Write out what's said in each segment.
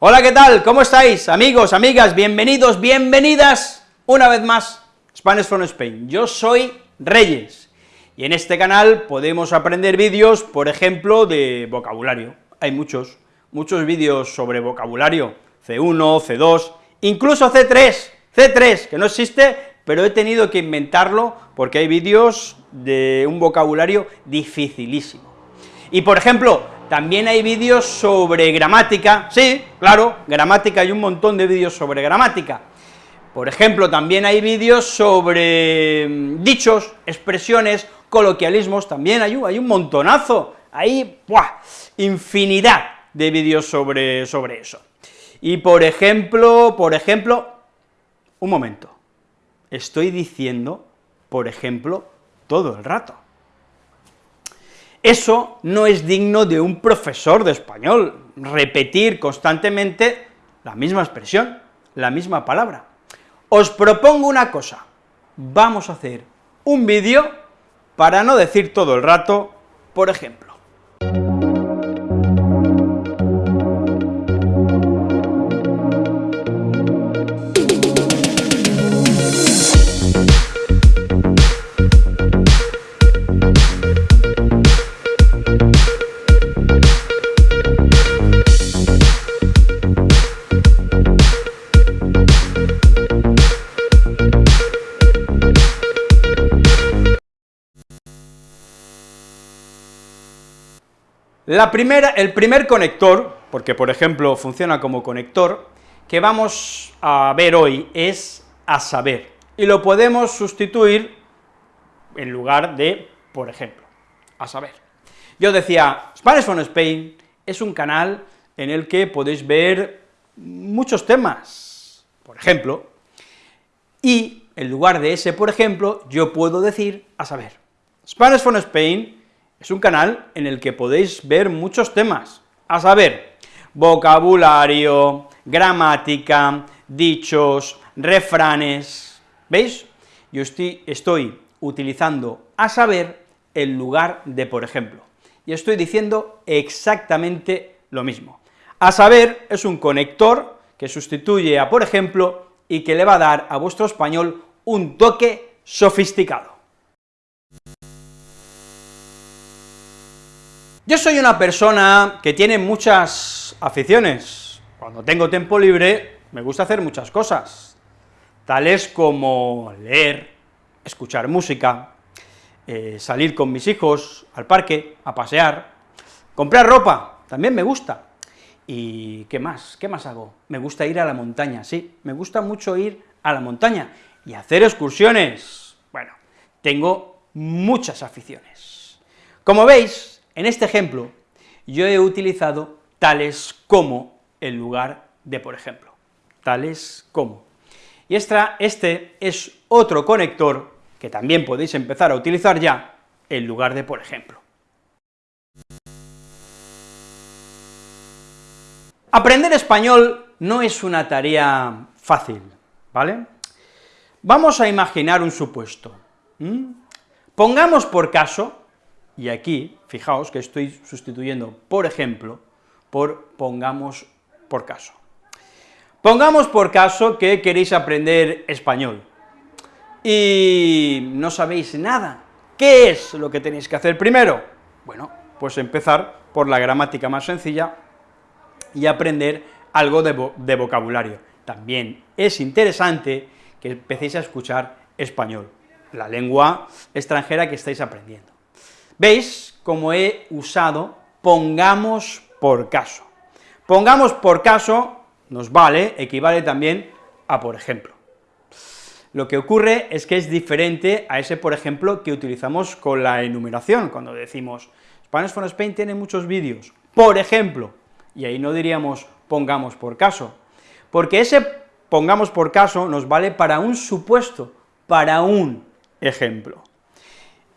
Hola, ¿qué tal? ¿Cómo estáis, amigos, amigas? Bienvenidos, bienvenidas una vez más Spanish from Spain. Yo soy Reyes, y en este canal podemos aprender vídeos, por ejemplo, de vocabulario. Hay muchos, muchos vídeos sobre vocabulario, C1, C2, incluso C3, C3, que no existe, pero he tenido que inventarlo porque hay vídeos de un vocabulario dificilísimo. Y, por ejemplo, también hay vídeos sobre gramática, sí, claro, gramática, hay un montón de vídeos sobre gramática. Por ejemplo, también hay vídeos sobre mm, dichos, expresiones, coloquialismos, también hay, hay un montonazo, hay ¡buah! infinidad de vídeos sobre, sobre eso. Y por ejemplo, por ejemplo, un momento, estoy diciendo, por ejemplo, todo el rato. Eso no es digno de un profesor de español, repetir constantemente la misma expresión, la misma palabra. Os propongo una cosa, vamos a hacer un vídeo para no decir todo el rato, por ejemplo. La primera, el primer conector, porque por ejemplo funciona como conector, que vamos a ver hoy es a saber, y lo podemos sustituir en lugar de por ejemplo, a saber. Yo decía, Spanish from Spain es un canal en el que podéis ver muchos temas, por ejemplo, y en lugar de ese por ejemplo, yo puedo decir a saber. Spanish from Spain es un canal en el que podéis ver muchos temas, a saber, vocabulario, gramática, dichos, refranes, ¿veis? Yo estoy, estoy utilizando a saber en lugar de por ejemplo, y estoy diciendo exactamente lo mismo. A saber es un conector que sustituye a por ejemplo y que le va a dar a vuestro español un toque sofisticado. Yo soy una persona que tiene muchas aficiones. Cuando tengo tiempo libre, me gusta hacer muchas cosas, tales como leer, escuchar música, eh, salir con mis hijos al parque, a pasear, comprar ropa, también me gusta. ¿Y qué más? ¿Qué más hago? Me gusta ir a la montaña, sí, me gusta mucho ir a la montaña y hacer excursiones. Bueno, tengo muchas aficiones. Como veis, en este ejemplo, yo he utilizado tales como en lugar de por ejemplo, tales como. Y este es otro conector que también podéis empezar a utilizar ya en lugar de por ejemplo. Aprender español no es una tarea fácil, ¿vale? Vamos a imaginar un supuesto. Pongamos por caso y aquí, fijaos que estoy sustituyendo, por ejemplo, por pongamos por caso. Pongamos por caso que queréis aprender español, y no sabéis nada. ¿Qué es lo que tenéis que hacer primero? Bueno, pues empezar por la gramática más sencilla y aprender algo de, de vocabulario. También es interesante que empecéis a escuchar español, la lengua extranjera que estáis aprendiendo. ¿Veis cómo he usado pongamos por caso? Pongamos por caso nos vale, equivale también a por ejemplo. Lo que ocurre es que es diferente a ese por ejemplo que utilizamos con la enumeración, cuando decimos Spanish for Spain tiene muchos vídeos, por ejemplo, y ahí no diríamos pongamos por caso, porque ese pongamos por caso nos vale para un supuesto, para un ejemplo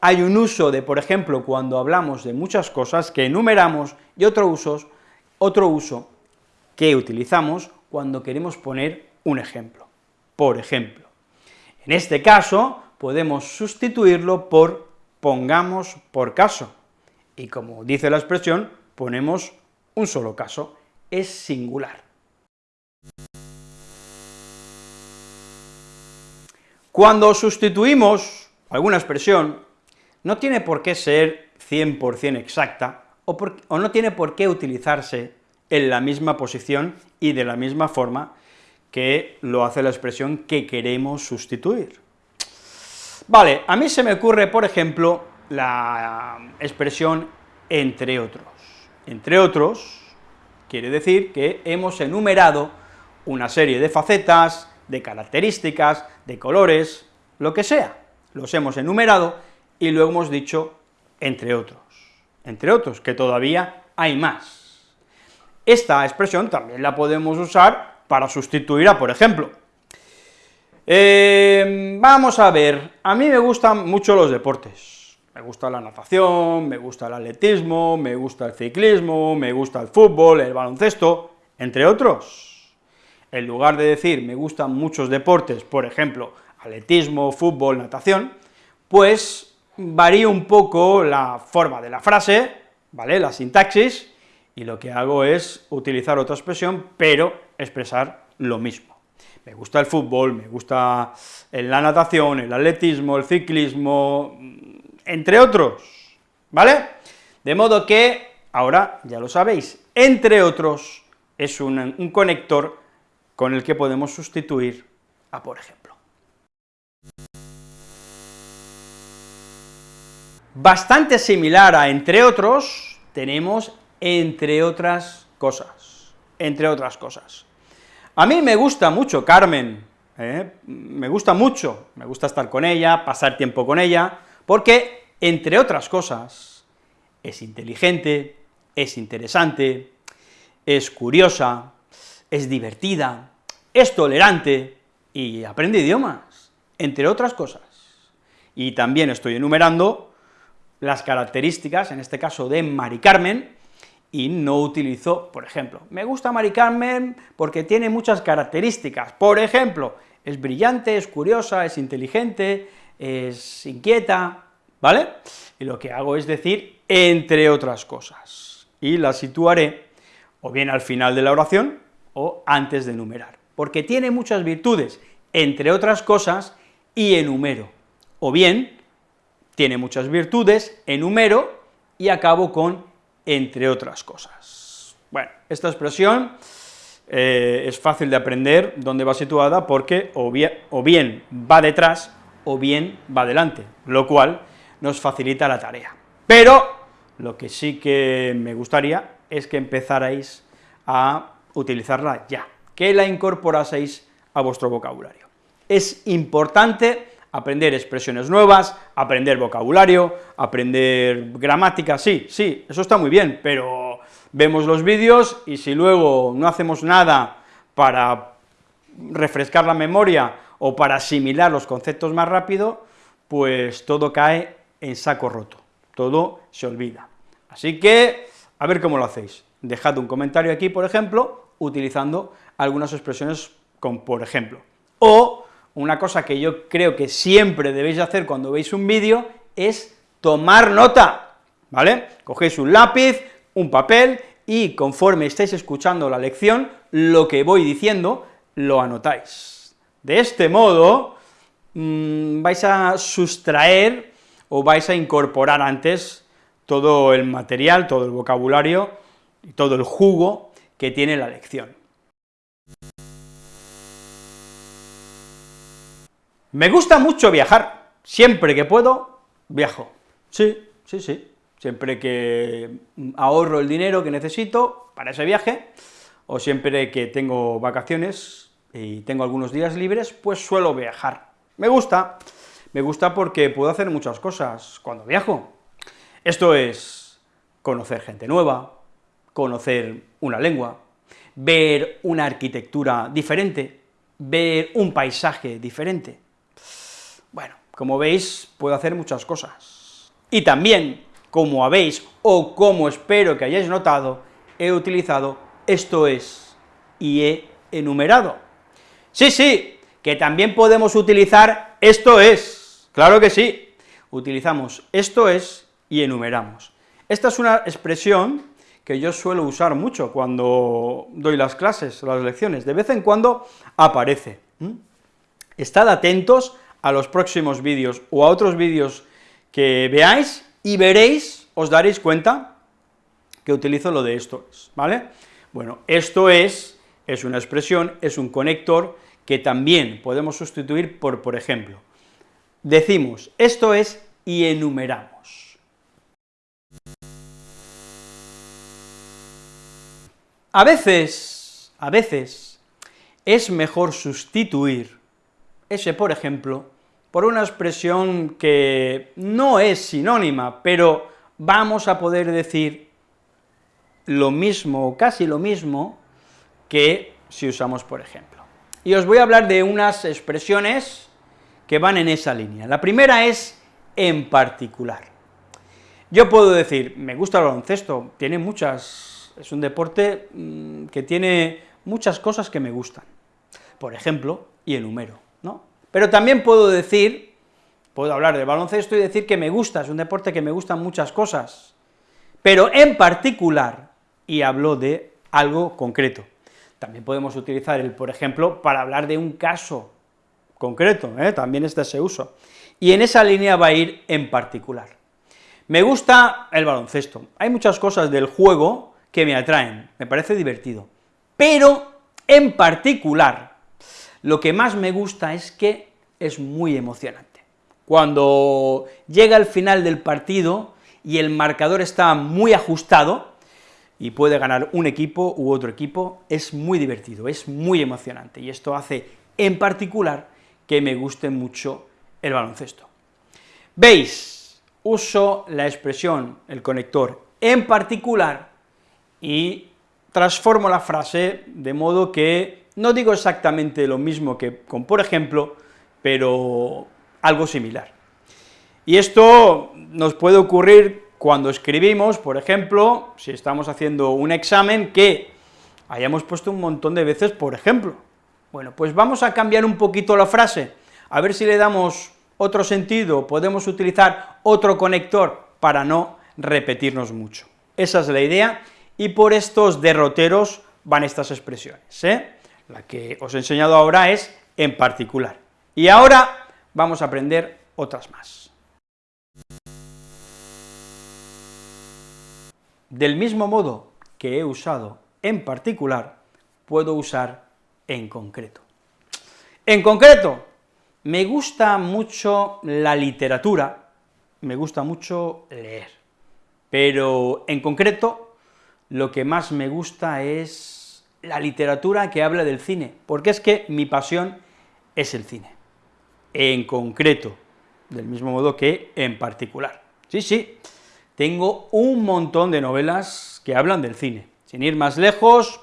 hay un uso de, por ejemplo, cuando hablamos de muchas cosas que enumeramos, y otro uso, otro uso que utilizamos cuando queremos poner un ejemplo. Por ejemplo, en este caso podemos sustituirlo por pongamos por caso, y como dice la expresión, ponemos un solo caso, es singular, Cuando sustituimos alguna expresión, no tiene por qué ser 100% exacta, o, o, no tiene por qué utilizarse en la misma posición y de la misma forma que lo hace la expresión que queremos sustituir. Vale, a mí se me ocurre, por ejemplo, la expresión entre otros. Entre otros quiere decir que hemos enumerado una serie de facetas, de características, de colores, lo que sea, los hemos enumerado y luego hemos dicho entre otros, entre otros, que todavía hay más. Esta expresión también la podemos usar para sustituir a, por ejemplo, eh, vamos a ver, a mí me gustan mucho los deportes, me gusta la natación, me gusta el atletismo, me gusta el ciclismo, me gusta el fútbol, el baloncesto, entre otros. En lugar de decir me gustan muchos deportes, por ejemplo, atletismo, fútbol, natación, pues varío un poco la forma de la frase, ¿vale?, la sintaxis, y lo que hago es utilizar otra expresión, pero expresar lo mismo. Me gusta el fútbol, me gusta la natación, el atletismo, el ciclismo, entre otros, ¿vale? De modo que, ahora ya lo sabéis, entre otros es un, un conector con el que podemos sustituir a por ejemplo. Bastante similar a entre otros, tenemos entre otras cosas, entre otras cosas. A mí me gusta mucho Carmen, ¿eh? me gusta mucho, me gusta estar con ella, pasar tiempo con ella, porque, entre otras cosas, es inteligente, es interesante, es curiosa, es divertida, es tolerante y aprende idiomas, entre otras cosas. Y también estoy enumerando las características, en este caso de Mari Carmen, y no utilizo, por ejemplo, me gusta Mari Carmen porque tiene muchas características, por ejemplo, es brillante, es curiosa, es inteligente, es inquieta, ¿vale? Y lo que hago es decir, entre otras cosas, y las situaré o bien al final de la oración, o antes de enumerar, porque tiene muchas virtudes, entre otras cosas, y enumero, o bien tiene muchas virtudes, enumero, y acabo con entre otras cosas. Bueno, esta expresión eh, es fácil de aprender dónde va situada, porque o bien, o bien va detrás, o bien va delante, lo cual nos facilita la tarea. Pero lo que sí que me gustaría es que empezarais a utilizarla ya, que la incorporaseis a vuestro vocabulario. Es importante aprender expresiones nuevas, aprender vocabulario, aprender gramática, sí, sí, eso está muy bien, pero vemos los vídeos y si luego no hacemos nada para refrescar la memoria o para asimilar los conceptos más rápido, pues todo cae en saco roto, todo se olvida. Así que, a ver cómo lo hacéis. Dejad un comentario aquí, por ejemplo, utilizando algunas expresiones como por ejemplo. O una cosa que yo creo que siempre debéis hacer cuando veis un vídeo es tomar nota, ¿vale? Cogéis un lápiz, un papel, y conforme estáis escuchando la lección, lo que voy diciendo, lo anotáis. De este modo, mmm, vais a sustraer o vais a incorporar antes todo el material, todo el vocabulario y todo el jugo que tiene la lección. Me gusta mucho viajar, siempre que puedo, viajo. Sí, sí, sí, siempre que ahorro el dinero que necesito para ese viaje, o siempre que tengo vacaciones y tengo algunos días libres, pues suelo viajar. Me gusta, me gusta porque puedo hacer muchas cosas cuando viajo. Esto es conocer gente nueva, conocer una lengua, ver una arquitectura diferente, ver un paisaje diferente. Como veis, puedo hacer muchas cosas. Y también, como habéis, o como espero que hayáis notado, he utilizado esto es y he enumerado. Sí, sí, que también podemos utilizar esto es, claro que sí, utilizamos esto es y enumeramos. Esta es una expresión que yo suelo usar mucho cuando doy las clases, las lecciones, de vez en cuando aparece. Estad atentos a los próximos vídeos o a otros vídeos que veáis y veréis, os daréis cuenta que utilizo lo de esto es, ¿vale? Bueno, esto es, es una expresión, es un conector que también podemos sustituir por, por ejemplo, decimos esto es y enumeramos. A veces, a veces, es mejor sustituir ese por ejemplo por una expresión que no es sinónima, pero vamos a poder decir lo mismo, o casi lo mismo, que si usamos por ejemplo. Y os voy a hablar de unas expresiones que van en esa línea. La primera es en particular. Yo puedo decir, me gusta el baloncesto, tiene muchas, es un deporte mm, que tiene muchas cosas que me gustan, por ejemplo, y enumero, ¿no? Pero también puedo decir, puedo hablar del baloncesto y decir que me gusta, es un deporte que me gustan muchas cosas, pero en particular, y hablo de algo concreto. También podemos utilizar el por ejemplo para hablar de un caso concreto, ¿eh? también está ese uso. Y en esa línea va a ir en particular. Me gusta el baloncesto, hay muchas cosas del juego que me atraen, me parece divertido, pero en particular, lo que más me gusta es que es muy emocionante. Cuando llega el final del partido y el marcador está muy ajustado, y puede ganar un equipo u otro equipo, es muy divertido, es muy emocionante, y esto hace, en particular, que me guste mucho el baloncesto. Veis, uso la expresión, el conector, en particular, y transformo la frase de modo que no digo exactamente lo mismo que con por ejemplo, pero algo similar. Y esto nos puede ocurrir cuando escribimos, por ejemplo, si estamos haciendo un examen, que hayamos puesto un montón de veces por ejemplo. Bueno, pues vamos a cambiar un poquito la frase, a ver si le damos otro sentido, podemos utilizar otro conector para no repetirnos mucho. Esa es la idea, y por estos derroteros van estas expresiones, ¿eh? La que os he enseñado ahora es en particular. Y ahora vamos a aprender otras más. Del mismo modo que he usado en particular, puedo usar en concreto. En concreto, me gusta mucho la literatura, me gusta mucho leer, pero en concreto, lo que más me gusta es la literatura que habla del cine, porque es que mi pasión es el cine, en concreto, del mismo modo que en particular. Sí, sí, tengo un montón de novelas que hablan del cine. Sin ir más lejos,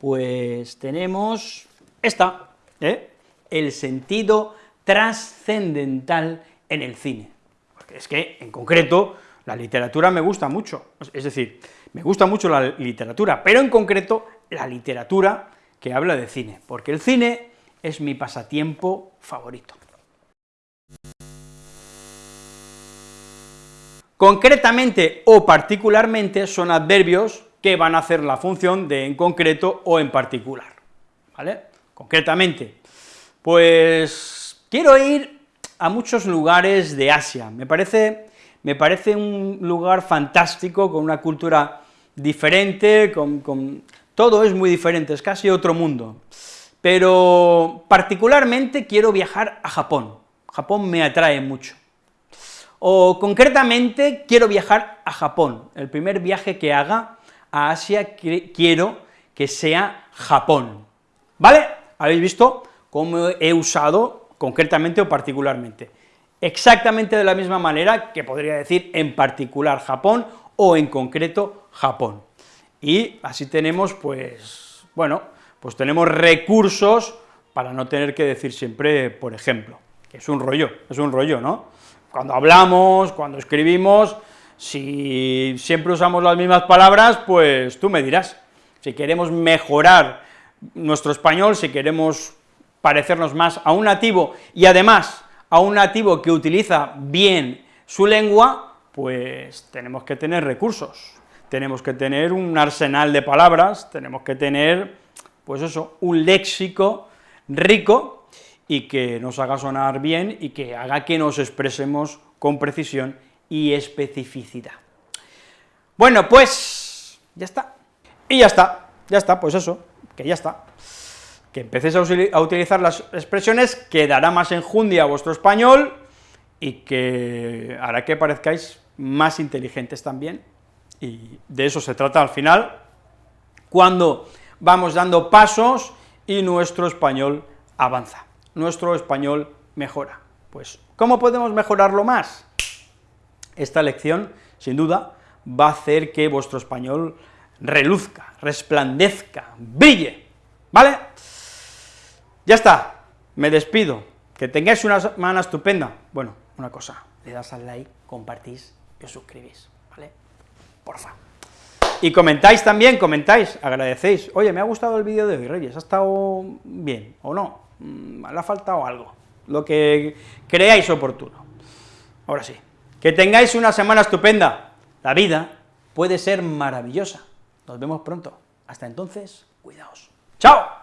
pues tenemos esta, ¿eh? el sentido trascendental en el cine, porque es que, en concreto, la literatura me gusta mucho, es decir, me gusta mucho la literatura, pero en concreto la literatura que habla de cine, porque el cine es mi pasatiempo favorito. Concretamente o particularmente son adverbios que van a hacer la función de en concreto o en particular, ¿vale? Concretamente, pues quiero ir a muchos lugares de Asia, me parece, me parece un lugar fantástico, con una cultura diferente, con, con todo es muy diferente, es casi otro mundo. Pero particularmente quiero viajar a Japón, Japón me atrae mucho. O concretamente quiero viajar a Japón, el primer viaje que haga a Asia quiero que sea Japón, ¿vale? ¿Habéis visto cómo he usado concretamente o particularmente? Exactamente de la misma manera que podría decir en particular Japón o en concreto Japón y así tenemos, pues, bueno, pues tenemos recursos para no tener que decir siempre, por ejemplo, que es un rollo, es un rollo, ¿no? Cuando hablamos, cuando escribimos, si siempre usamos las mismas palabras, pues tú me dirás, si queremos mejorar nuestro español, si queremos parecernos más a un nativo, y además a un nativo que utiliza bien su lengua, pues tenemos que tener recursos, tenemos que tener un arsenal de palabras, tenemos que tener, pues eso, un léxico rico y que nos haga sonar bien y que haga que nos expresemos con precisión y especificidad. Bueno, pues, ya está. Y ya está, ya está, pues eso, que ya está. Que empecéis a, utilizar las expresiones, que dará más enjundia a vuestro español, y que hará que parezcáis más inteligentes también, y de eso se trata al final, cuando vamos dando pasos y nuestro español avanza, nuestro español mejora. Pues, ¿cómo podemos mejorarlo más? Esta lección, sin duda, va a hacer que vuestro español reluzca, resplandezca, brille, ¿vale? Ya está, me despido, que tengáis una semana estupenda. Bueno, una cosa, le das al like, compartís y os suscribís, ¿vale? Porfa. Y comentáis también, comentáis, agradecéis, oye, me ha gustado el vídeo de hoy, Reyes, ha estado bien, o no, mm, le ha faltado algo, lo que creáis oportuno. Ahora sí, que tengáis una semana estupenda, la vida puede ser maravillosa. Nos vemos pronto. Hasta entonces, cuidaos. ¡Chao!